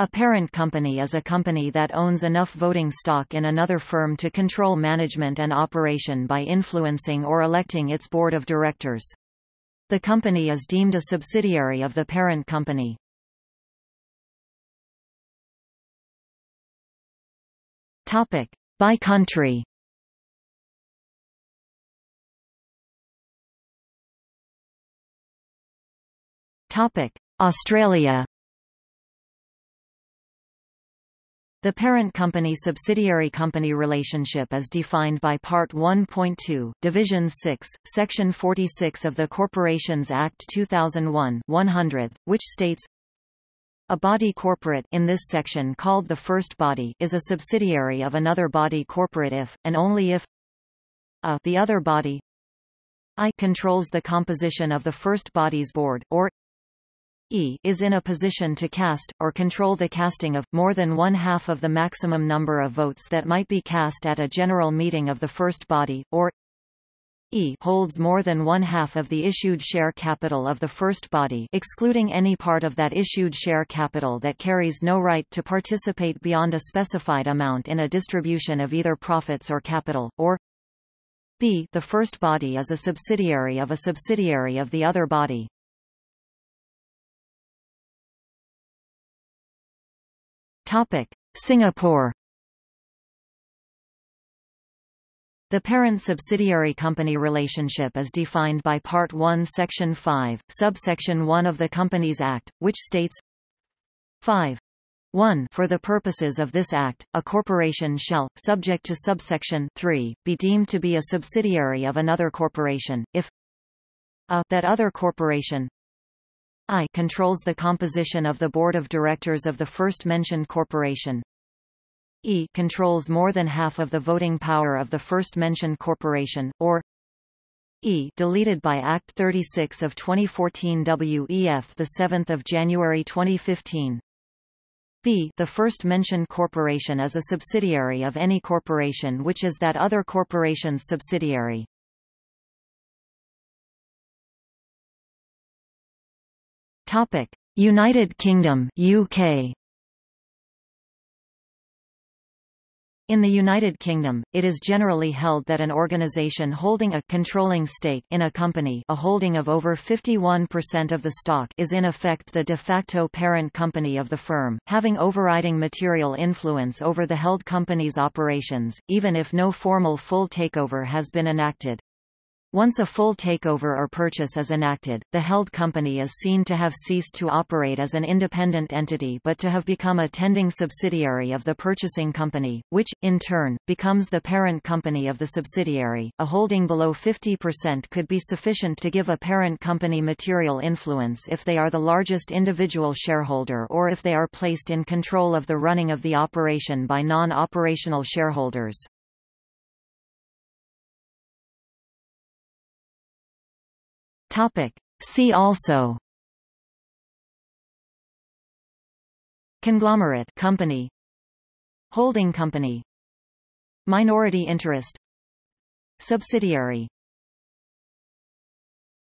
A parent company is a company that owns enough voting stock in another firm to control management and operation by influencing or electing its board of directors. The company is deemed a subsidiary of the parent company. Topic: By country. Topic: Australia. The parent company-subsidiary company relationship is defined by Part 1.2, Division 6, Section 46 of the Corporations Act 2001 100, which states, a body corporate in this section called the first body is a subsidiary of another body corporate if, and only if a the other body I controls the composition of the first body's board, or E is in a position to cast, or control the casting of, more than one-half of the maximum number of votes that might be cast at a general meeting of the first body, or E holds more than one-half of the issued share capital of the first body excluding any part of that issued share capital that carries no right to participate beyond a specified amount in a distribution of either profits or capital, or B the first body is a subsidiary of a subsidiary of the other body. Topic: Singapore. The parent-subsidiary company relationship is defined by Part 1 Section 5, subsection 1 of the Companies Act, which states 5. 1 For the purposes of this Act, a corporation shall, subject to subsection 3, be deemed to be a subsidiary of another corporation, if a that other corporation I controls the composition of the board of directors of the first-mentioned corporation. E controls more than half of the voting power of the first-mentioned corporation, or E deleted by Act 36 of 2014 WEF the 7th of January 2015. B the first-mentioned corporation is a subsidiary of any corporation which is that other corporation's subsidiary. Topic: United Kingdom UK. In the United Kingdom, it is generally held that an organisation holding a controlling stake in a company a holding of over 51% of the stock is in effect the de facto parent company of the firm, having overriding material influence over the held company's operations, even if no formal full takeover has been enacted. Once a full takeover or purchase is enacted, the held company is seen to have ceased to operate as an independent entity but to have become a tending subsidiary of the purchasing company, which, in turn, becomes the parent company of the subsidiary. A holding below 50% could be sufficient to give a parent company material influence if they are the largest individual shareholder or if they are placed in control of the running of the operation by non-operational shareholders. Topic. See also. Conglomerate company. Holding company. Minority interest. Subsidiary